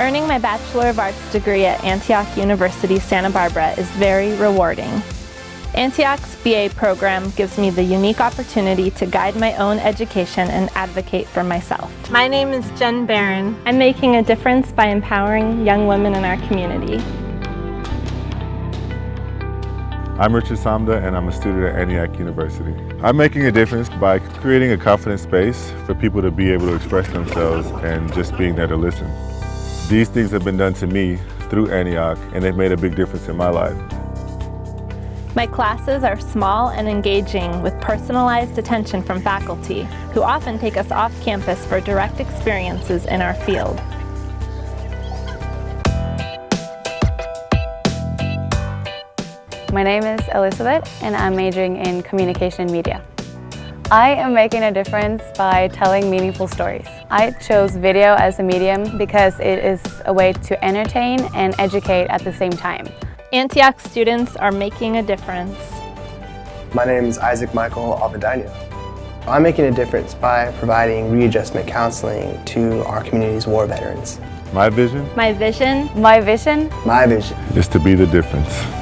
Earning my Bachelor of Arts degree at Antioch University Santa Barbara is very rewarding. Antioch's BA program gives me the unique opportunity to guide my own education and advocate for myself. My name is Jen Barron. I'm making a difference by empowering young women in our community. I'm Richard Samda and I'm a student at Antioch University. I'm making a difference by creating a confident space for people to be able to express themselves and just being there to listen. These things have been done to me through Antioch and they've made a big difference in my life. My classes are small and engaging with personalized attention from faculty who often take us off campus for direct experiences in our field. My name is Elizabeth and I'm majoring in communication media. I am making a difference by telling meaningful stories. I chose video as a medium because it is a way to entertain and educate at the same time. Antioch students are making a difference. My name is Isaac Michael Alvedania. I'm making a difference by providing readjustment counseling to our community's war veterans. My vision My vision My vision My vision is to be the difference.